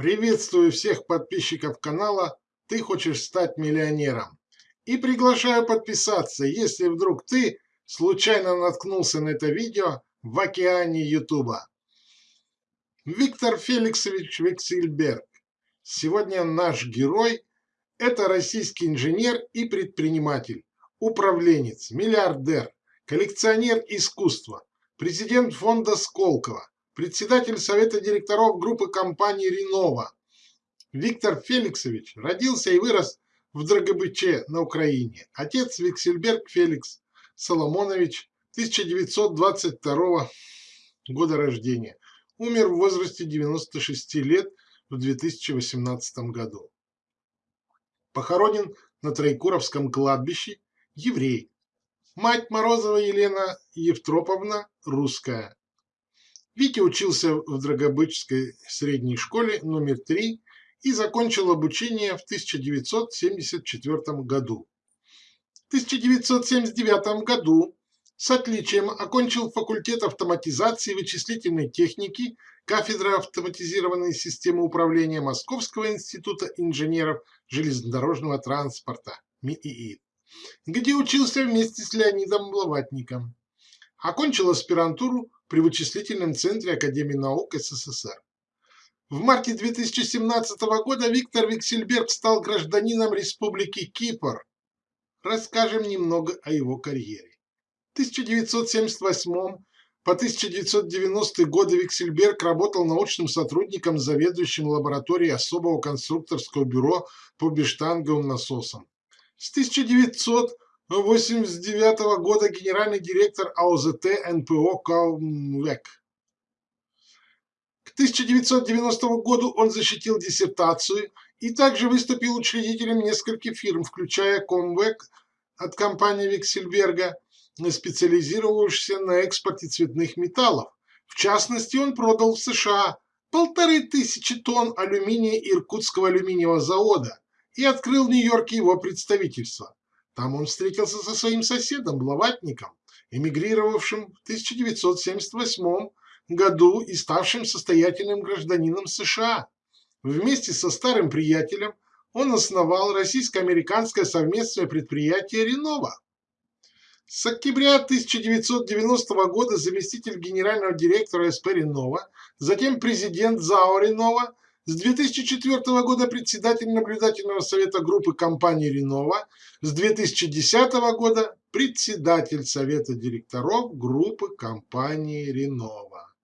Приветствую всех подписчиков канала «Ты хочешь стать миллионером» и приглашаю подписаться, если вдруг ты случайно наткнулся на это видео в океане Ютуба. Виктор Феликсович Вексельберг. Сегодня наш герой – это российский инженер и предприниматель, управленец, миллиардер, коллекционер искусства, президент фонда Сколково, председатель совета директоров группы компании «Ренова». Виктор Феликсович родился и вырос в Драгобыче на Украине. Отец Виксельберг Феликс Соломонович, 1922 года рождения. Умер в возрасте 96 лет в 2018 году. Похоронен на Троекуровском кладбище, еврей. Мать Морозова Елена Евтроповна, русская. Витя учился в Драгобычской средней школе номер 3 и закончил обучение в 1974 году. В 1979 году с отличием окончил факультет автоматизации и вычислительной техники кафедра автоматизированной системы управления Московского института инженеров железнодорожного транспорта МИИИ, где учился вместе с Леонидом Блаватником. Окончил аспирантуру при вычислительном центре Академии наук СССР. В марте 2017 года Виктор Виксельберг стал гражданином Республики Кипр. Расскажем немного о его карьере. В 1978 по 1990 годы Виксельберг работал научным сотрудником, заведующим лабораторией особого конструкторского бюро по бештанговым насосам. С 1900 1989 года генеральный директор АОЗТ НПО «Каумвек». К 1990 году он защитил диссертацию и также выступил учредителем нескольких фирм, включая Комвек от компании Виксельберга, специализировавшейся на экспорте цветных металлов. В частности, он продал в США полторы тысячи тонн алюминия Иркутского алюминиевого завода и открыл в Нью-Йорке его представительство. Там он встретился со своим соседом, Блаватником, эмигрировавшим в 1978 году и ставшим состоятельным гражданином США. Вместе со старым приятелем он основал российско-американское совместное предприятие «Ренова». С октября 1990 года заместитель генерального директора СП «Ренова», затем президент ЗАО «Ренова», с 2004 года председатель наблюдательного совета группы компании «Ренова», с 2010 года председатель совета директоров группы компании «Ренова».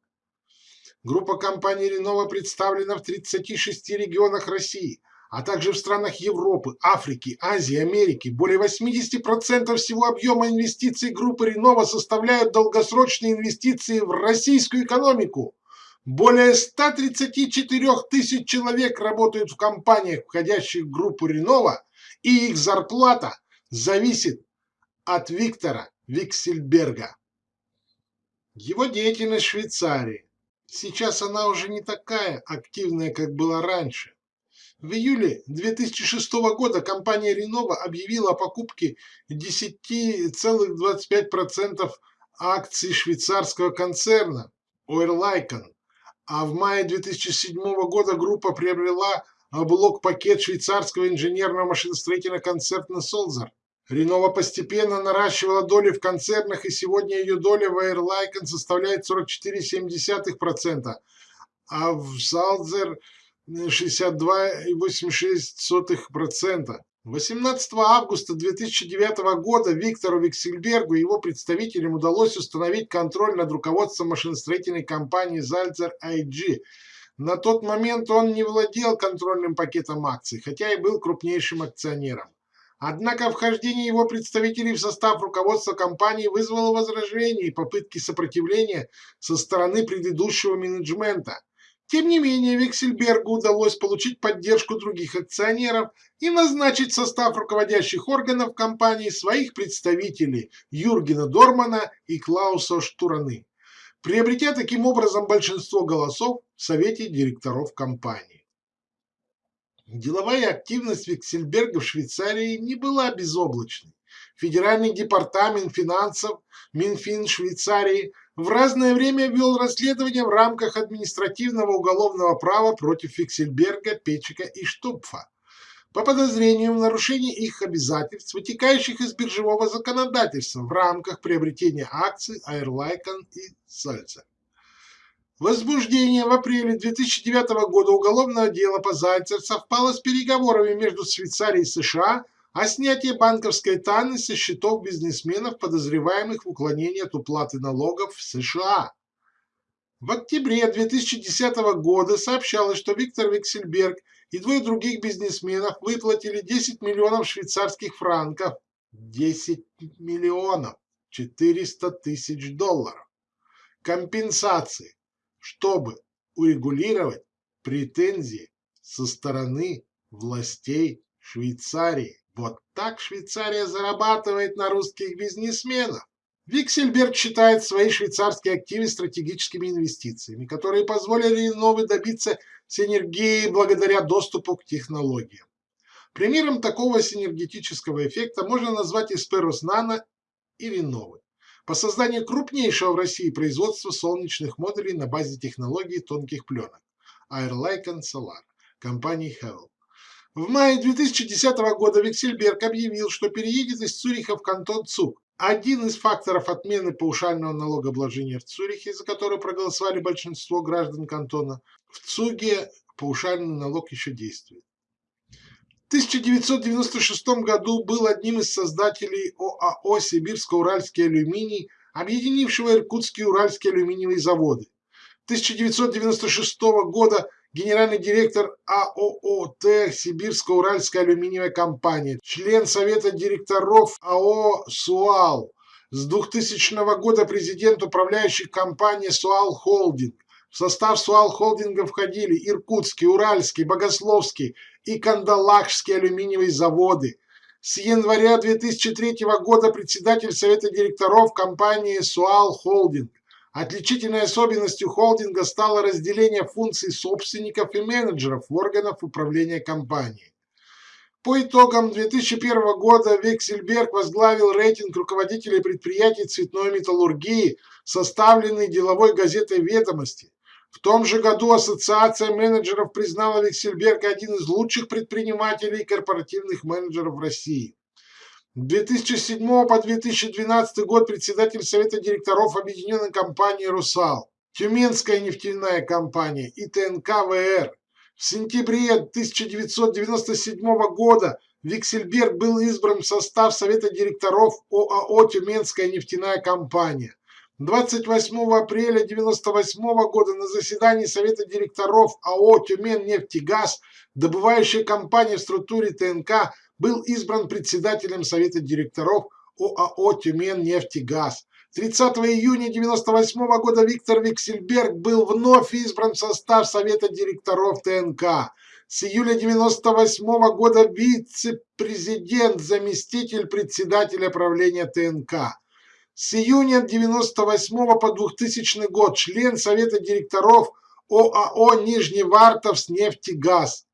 Группа компании «Ренова» представлена в 36 регионах России, а также в странах Европы, Африки, Азии, Америки. Более 80% всего объема инвестиций группы «Ренова» составляют долгосрочные инвестиции в российскую экономику. Более 134 тысяч человек работают в компаниях, входящих в группу Ренова, и их зарплата зависит от Виктора Виксельберга. Его деятельность в Швейцарии. Сейчас она уже не такая активная, как была раньше. В июле 2006 года компания Ренова объявила о покупке 10,25% акций швейцарского концерна Ойрлайкон а в мае 2007 года группа приобрела блок-пакет швейцарского инженерного машиностроительного концерна «Солзар». Ренова постепенно наращивала доли в концернах, и сегодня ее доля в Airliken составляет 44,7%, а в Салзер 62,86%. 18 августа 2009 года Виктору Виксельбергу и его представителям удалось установить контроль над руководством машиностроительной компании Zalzer IG. На тот момент он не владел контрольным пакетом акций, хотя и был крупнейшим акционером. Однако вхождение его представителей в состав руководства компании вызвало возражения и попытки сопротивления со стороны предыдущего менеджмента. Тем не менее, Виксельбергу удалось получить поддержку других акционеров и назначить в состав руководящих органов компании своих представителей Юргена Дормана и Клауса Штураны, приобретя таким образом большинство голосов в Совете директоров компании. Деловая активность Виксельберга в Швейцарии не была безоблачной. Федеральный департамент финансов Минфин Швейцарии в разное время вел расследование в рамках административного уголовного права против Виксельберга, Печика и Штупфа по подозрению в нарушении их обязательств, вытекающих из биржевого законодательства в рамках приобретения акций Airlicon и Сальца. Возбуждение в апреле 2009 года уголовного дела по Зальцер совпало с переговорами между Швейцарией и США о снятии банковской тайны со счетов бизнесменов, подозреваемых в уклонении от уплаты налогов в США. В октябре 2010 года сообщалось, что Виктор Виксельберг и двое других бизнесменов выплатили 10 миллионов швейцарских франков, 10 миллионов 400 тысяч долларов. Компенсации чтобы урегулировать претензии со стороны властей Швейцарии. Вот так Швейцария зарабатывает на русских бизнесменах. Виксельберг считает свои швейцарские активы стратегическими инвестициями, которые позволили Новой добиться синергии благодаря доступу к технологиям. Примером такого синергетического эффекта можно назвать Исперус Нано и Реновы по созданию крупнейшего в России производства солнечных модулей на базе технологии тонких пленок Airlicon Solar компании Hell. В мае 2010 года Виксельберг объявил, что переедет из Цюриха в кантон ЦУК. Один из факторов отмены паушального налогообложения в Цюрихе, за который проголосовали большинство граждан кантона, в ЦУГе паушальный налог еще действует. 1996 году был одним из создателей ОАО «Сибирско-Уральский алюминий», объединившего Иркутские Уральские алюминиевые заводы. 1996 года генеральный директор АОО ТЭХ Сибирско-Уральская алюминиевая компания, член Совета директоров АО «Суал», с 2000 года президент управляющей компании «Суал Холдинг». В состав «Суал Холдинга» входили Иркутский, Уральский, Богословский, и Кандалакшские алюминиевые заводы. С января 2003 года председатель совета директоров компании «Суал Холдинг». Отличительной особенностью холдинга стало разделение функций собственников и менеджеров в органах управления компанией. По итогам 2001 года Вексельберг возглавил рейтинг руководителей предприятий цветной металлургии, составленный деловой газетой «Ведомости». В том же году Ассоциация менеджеров признала Виксельберга один из лучших предпринимателей и корпоративных менеджеров в России. С 2007 по 2012 год председатель Совета директоров Объединенной компании «Русал», Тюменская нефтяная компания и ТНК ВР. В сентябре 1997 года Виксельберг был избран в состав Совета директоров ОАО «Тюменская нефтяная компания». 28 апреля 1998 года на заседании Совета директоров АО «Тюмень-нефтегаз», добывающая компания в структуре ТНК, был избран председателем Совета директоров ОАО «Тюмень-нефтегаз». 30 июня 1998 года Виктор Виксельберг был вновь избран в состав Совета директоров ТНК. С июля 1998 года вице-президент, заместитель председателя правления ТНК. С июня 98 по 2000 год член Совета директоров ОАО «Нижневартовс нефтегаз».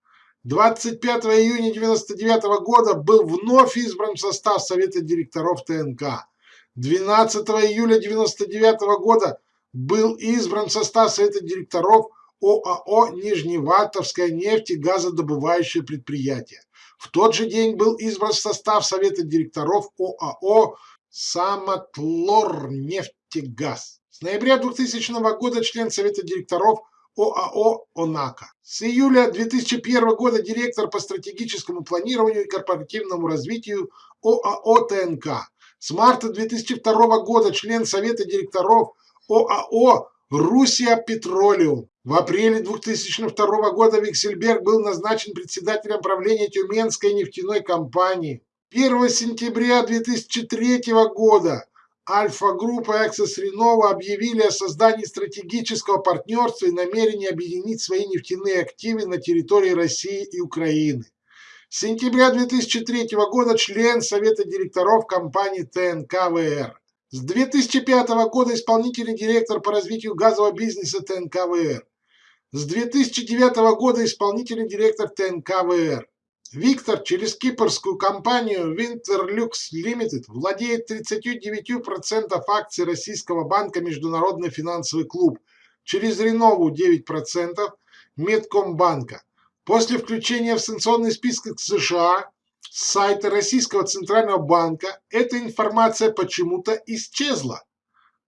25 июня 1999 года был вновь избран в состав Совета директоров ТНК. 12 июля 1999 года был избран в состав Совета директоров ОАО «Нижневартовское нефтегазодобывающее предприятие». В тот же день был избран в состав Совета директоров ОАО Самотлорнефтегаз. С ноября 2000 года член Совета директоров ОАО «Онака». С июля 2001 года директор по стратегическому планированию и корпоративному развитию ОАО «ТНК». С марта 2002 года член Совета директоров ОАО «Русия Петролиум». В апреле 2002 года Виксельберг был назначен председателем правления Тюменской нефтяной компании. 1 сентября 2003 года Альфа-группа Access Renova объявили о создании стратегического партнерства и намерении объединить свои нефтяные активы на территории России и Украины. С сентября 2003 года член Совета директоров компании ТНКВР. С 2005 года исполнительный директор по развитию газового бизнеса ТНКВР. с 2009 года исполнительный директор ТНК ВР. Виктор через кипрскую компанию Winterlux Limited владеет 39% акций российского банка Международный финансовый клуб, через Ренову 9%, Медкомбанка. После включения в санкционный список США с сайта Российского Центрального банка эта информация почему-то исчезла.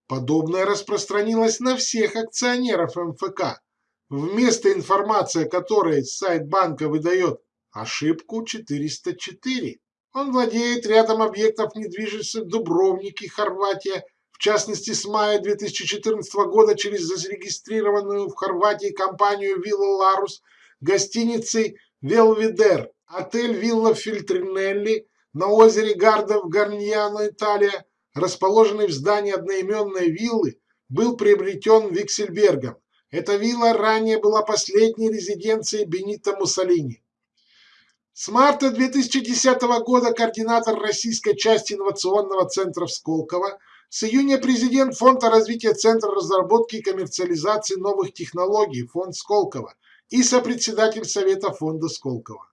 Подобное распространилось на всех акционеров МФК. Вместо информации, которой сайт банка выдает ошибку 404. Он владеет рядом объектов недвижимости в Дубровнике, Хорватия, в частности с мая 2014 года через зарегистрированную в Хорватии компанию Вилла Ларус гостиницей Велвидер, отель Вилла Фильтринелли на озере Гарда в Гарньяно, Италия, расположенный в здании одноименной виллы, был приобретен Виксельбергом. Эта вилла ранее была последней резиденцией Бенита Муссолини. С марта 2010 года координатор российской части инновационного центра в Сколково, с июня президент Фонда развития Центра разработки и коммерциализации новых технологий Фонд Сколково и сопредседатель Совета Фонда Сколково.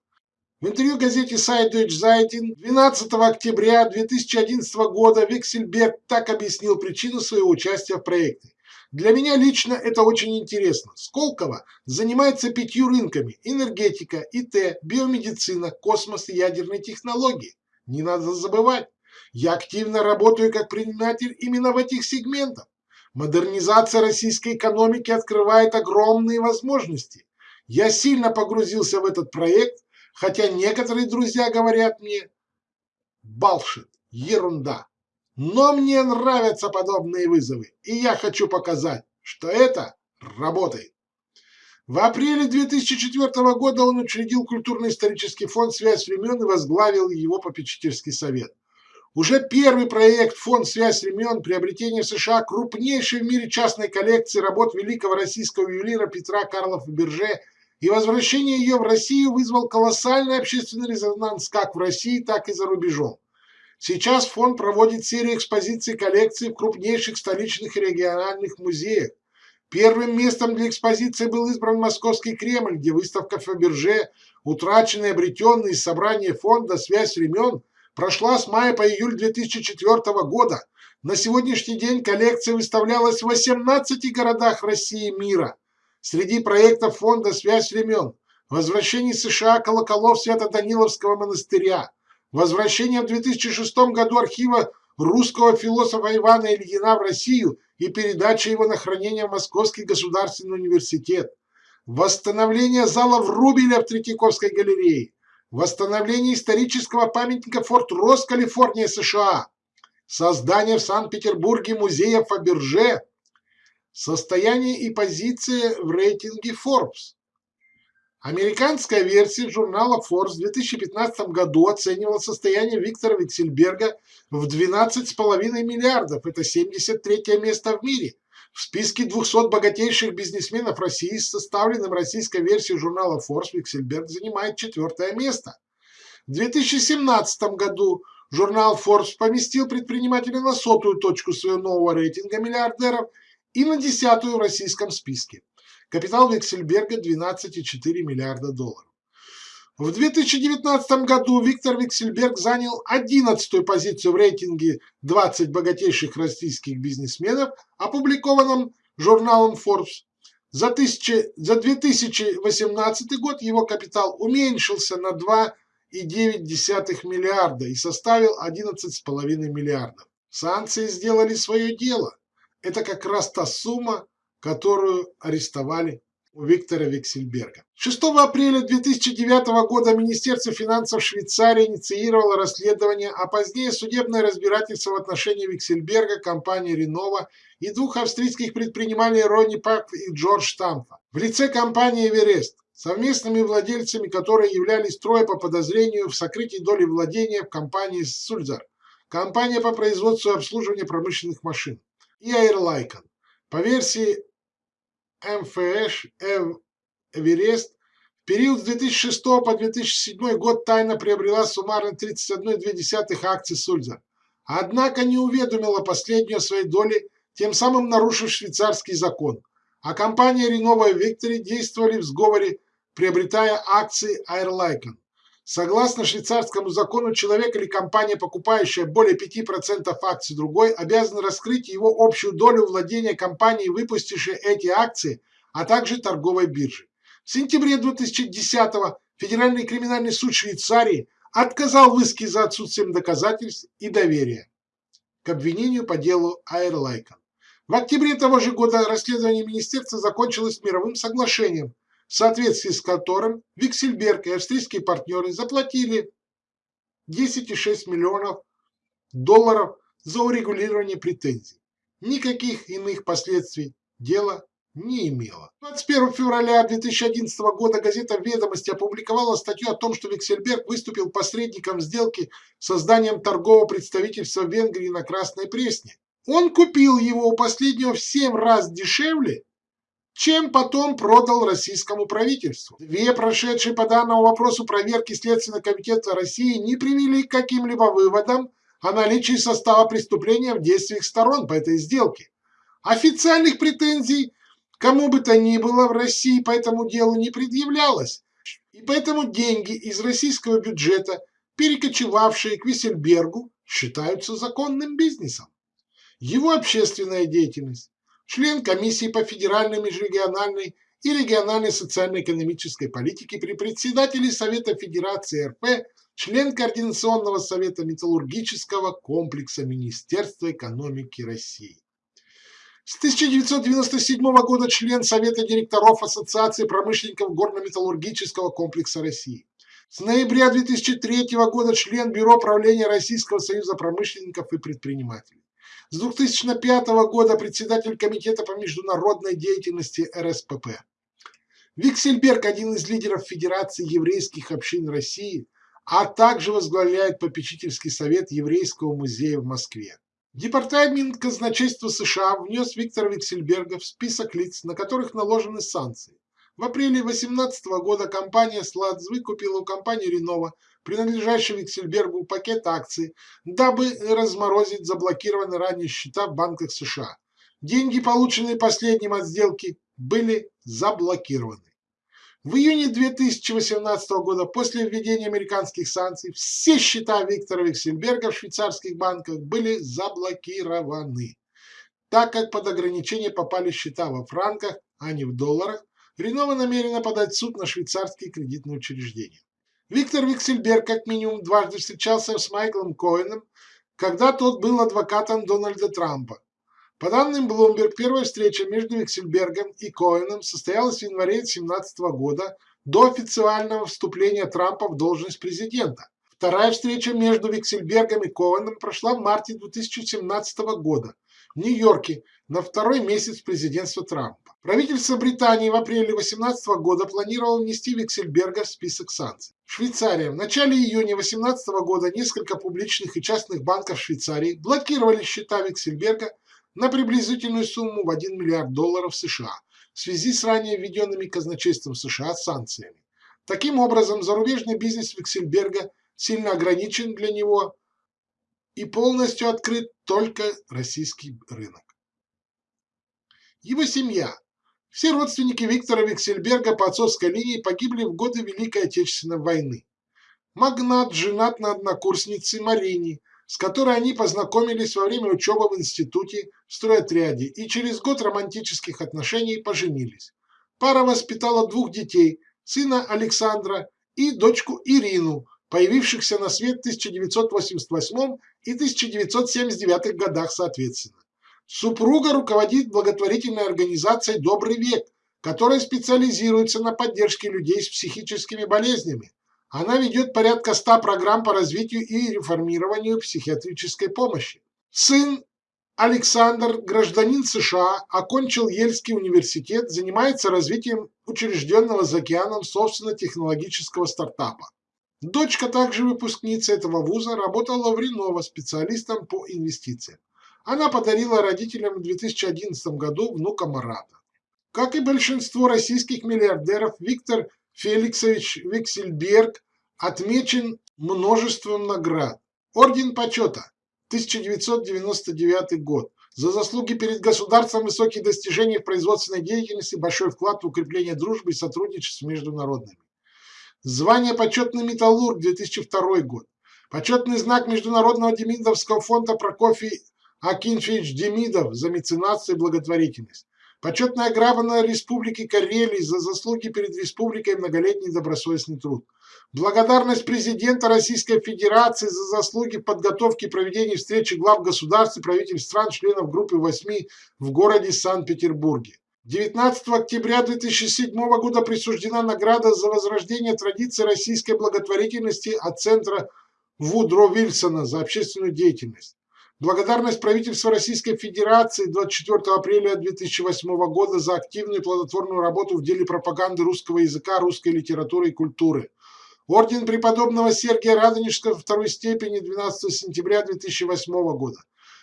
В интервью газете Сайт Deutsche Zeitung 12 октября 2011 года Виксельберг так объяснил причину своего участия в проекте. Для меня лично это очень интересно. Сколково занимается пятью рынками – энергетика, ИТ, биомедицина, космос и ядерные технологии. Не надо забывать, я активно работаю как предприниматель именно в этих сегментах. Модернизация российской экономики открывает огромные возможности. Я сильно погрузился в этот проект, хотя некоторые друзья говорят мне «Балшит, ерунда». Но мне нравятся подобные вызовы, и я хочу показать, что это работает. В апреле 2004 года он учредил культурно-исторический фонд «Связь времен» и возглавил его попечительский совет. Уже первый проект «Фонд «Связь времен» приобретение в США крупнейшей в мире частной коллекции работ великого российского ювелира Петра Карлов Берже и возвращение ее в Россию вызвал колоссальный общественный резонанс как в России, так и за рубежом. Сейчас фонд проводит серию экспозиций коллекций в крупнейших столичных и региональных музеях. Первым местом для экспозиции был избран Московский Кремль, где выставка Фаберже, утраченные, обретенные из собрания фонда «Связь времен» прошла с мая по июль 2004 года. На сегодняшний день коллекция выставлялась в 18 городах России и мира. Среди проектов фонда «Связь времен» возвращение США колоколов Свято-Даниловского монастыря – Возвращение в 2006 году архива русского философа Ивана Ильина в Россию и передача его на хранение в Московский государственный университет. Восстановление зала Врубеля в Третьяковской галерее. Восстановление исторического памятника Форт Росс, Калифорния, США. Создание в Санкт-Петербурге музея Фаберже. Состояние и позиции в рейтинге Forbes. Американская версия журнала Forbes в 2015 году оценивала состояние Виктора Виксельберга в 12,5 миллиардов. Это 73 место в мире. В списке 200 богатейших бизнесменов России с составленным российской версией журнала Forbes Виксельберг занимает четвертое место. В 2017 году журнал Forbes поместил предпринимателя на сотую точку своего нового рейтинга миллиардеров и на десятую в российском списке. Капитал Виксельберга 12,4 миллиарда долларов. В 2019 году Виктор Виксельберг занял 11-ю позицию в рейтинге 20 богатейших российских бизнесменов, опубликованном журналом Forbes. За, тысячи, за 2018 год его капитал уменьшился на 2,9 миллиарда и составил 11,5 миллиардов. Санкции сделали свое дело. Это как раз та сумма, которую арестовали у Виктора Виксельберга. 6 апреля 2009 года Министерство финансов Швейцарии инициировало расследование, а позднее судебное разбирательство в отношении Виксельберга, компании Ренова и двух австрийских предпринимателей Ронни Пак и Джордж Штамфа в лице компании Эверест, совместными владельцами которой являлись трое по подозрению в сокрытии доли владения в компании Сульзар, компания по производству и обслуживанию промышленных машин, и Airlicon. По версии МФШ Эверест в период с 2006 по 2007 год тайно приобрела суммарно 31,2 акций Сульза, однако не уведомила последнюю о своей доле, тем самым нарушив швейцарский закон. а компания Renova и действовали в сговоре, приобретая акции Airlicon. Согласно швейцарскому закону, человек или компания, покупающая более 5% акций другой, обязан раскрыть его общую долю владения компанией, выпустившей эти акции, а также торговой биржи. В сентябре 2010-го Федеральный криминальный суд Швейцарии отказал в иске за отсутствием доказательств и доверия к обвинению по делу Airlicon. В октябре того же года расследование министерства закончилось мировым соглашением, в соответствии с которым Виксельберг и австрийские партнеры заплатили 10,6 миллионов долларов за урегулирование претензий. Никаких иных последствий дело не имело. 21 февраля 2011 года газета «Ведомости» опубликовала статью о том, что Виксельберг выступил посредником в сделке с созданием торгового представительства Венгрии на Красной Пресне. Он купил его у последнего в 7 раз дешевле, чем потом продал российскому правительству. Две прошедшие по данному вопросу проверки Следственного комитета России не привели к каким-либо выводам о наличии состава преступления в действиях сторон по этой сделке. Официальных претензий кому бы то ни было в России по этому делу не предъявлялось, и поэтому деньги из российского бюджета, перекочевавшие к Виссельбергу, считаются законным бизнесом. Его общественная деятельность, член комиссии по федеральной, межрегиональной и региональной социально-экономической политике при председателе Совета Федерации РП, член Координационного совета металлургического комплекса Министерства экономики России. С 1997 года член Совета директоров Ассоциации промышленников горно-металлургического комплекса России. С ноября 2003 года член Бюро правления Российского союза промышленников и предпринимателей. С 2005 года председатель Комитета по международной деятельности РСПП. Виксельберг – один из лидеров Федерации еврейских общин России, а также возглавляет попечительский совет Еврейского музея в Москве. Департамент казначейства США внес Виктора Виксельберга в список лиц, на которых наложены санкции. В апреле 2018 года компания «Сладз» выкупила у компании «Ренова» принадлежащий Виксельбергу пакет акций, дабы разморозить заблокированные ранее счета в банках США. Деньги, полученные последним от сделки, были заблокированы. В июне 2018 года, после введения американских санкций, все счета Виктора Виксельберга в швейцарских банках были заблокированы. Так как под ограничение попали счета во франках, а не в долларах, Ренова намерена подать суд на швейцарские кредитные учреждения. Виктор Виксельберг как минимум дважды встречался с Майклом Коэном, когда тот был адвокатом Дональда Трампа. По данным Bloomberg, первая встреча между Виксельбергом и Коэном состоялась в январе 2017 года до официального вступления Трампа в должность президента. Вторая встреча между Виксельбергом и Коэном прошла в марте 2017 года в Нью-Йорке на второй месяц президентства Трампа. Правительство Британии в апреле 2018 года планировало внести Виксельберга в список санкций. Швейцария. В начале июня 2018 года несколько публичных и частных банков Швейцарии блокировали счета Виксельберга на приблизительную сумму в 1 миллиард долларов США в связи с ранее введенными казначейством США санкциями. Таким образом, зарубежный бизнес Виксельберга сильно ограничен для него и полностью открыт только российский рынок. Его семья. Все родственники Виктора Виксельберга по отцовской линии погибли в годы Великой Отечественной войны. Магнат женат на однокурснице Марине, с которой они познакомились во время учебы в институте в стройотряде и через год романтических отношений поженились. Пара воспитала двух детей, сына Александра и дочку Ирину, появившихся на свет в 1988 и 1979 годах соответственно. Супруга руководит благотворительной организацией «Добрый век», которая специализируется на поддержке людей с психическими болезнями. Она ведет порядка 100 программ по развитию и реформированию психиатрической помощи. Сын Александр, гражданин США, окончил Ельский университет, занимается развитием учрежденного за океаном собственно-технологического стартапа. Дочка, также выпускница этого вуза, работала в Ренова специалистом по инвестициям. Она подарила родителям в 2011 году внука Марата. Как и большинство российских миллиардеров, Виктор Феликсович Виксельберг отмечен множеством наград. Орден почета 1999 год, За заслуги перед государством, высокие достижения в производственной деятельности, большой вклад в укрепление дружбы и сотрудничества международными. Звание «Почетный металлург» 2002 год. Почетный знак Международного Демидовского фонда Прокофий Акинфеевич Демидов за меценатство и благотворительность. Почетная грамота Республики Карелии за заслуги перед республикой и многолетний добросовестный труд. Благодарность президента Российской Федерации за заслуги в подготовке и проведении встречи глав государств и правительств стран, членов группы 8 в городе Санкт-Петербурге. 19 октября 2007 года присуждена награда за возрождение традиции российской благотворительности от центра Вудро Вильсона за общественную деятельность. Благодарность правительства Российской Федерации 24 апреля 2008 года за активную и плодотворную работу в деле пропаганды русского языка, русской литературы и культуры. Орден преподобного Сергия Радонежского второй степени 12 сентября 2008 года.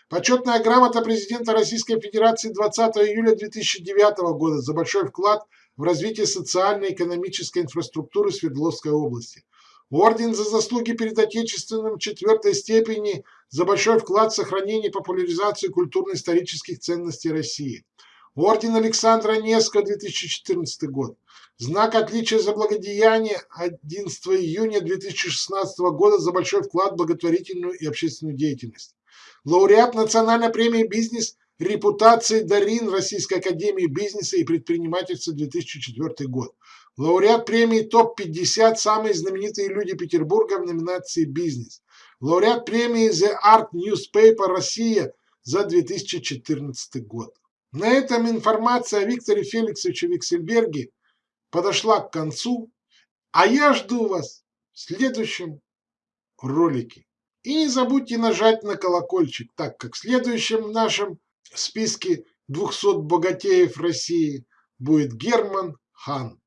Почетная грамота президента Российской Федерации 20 июля 2009 года за большой вклад в развитие социальной и экономической инфраструктуры Свердловской области. Орден за заслуги перед Отечественным четвертой степени за большой вклад в сохранение и популяризацию культурно-исторических ценностей России. Орден Александра Невского, 2014 год. Знак отличия за благодеяние 11 июня 2016 года за большой вклад в благотворительную и общественную деятельность. Лауреат Национальной премии «Бизнес» репутации Дарин Российской Академии Бизнеса и Предпринимательства 2004 год. Лауреат премии ТОП-50 «Самые знаменитые люди Петербурга» в номинации «Бизнес». Лауреат премии The Art Newspaper Россия за 2014 год. На этом информация о Викторе Феликсовиче Виксельберге подошла к концу, а я жду вас в следующем ролике. И не забудьте нажать на колокольчик, так как в следующем нашем списке 200 богатеев России будет Герман Хан.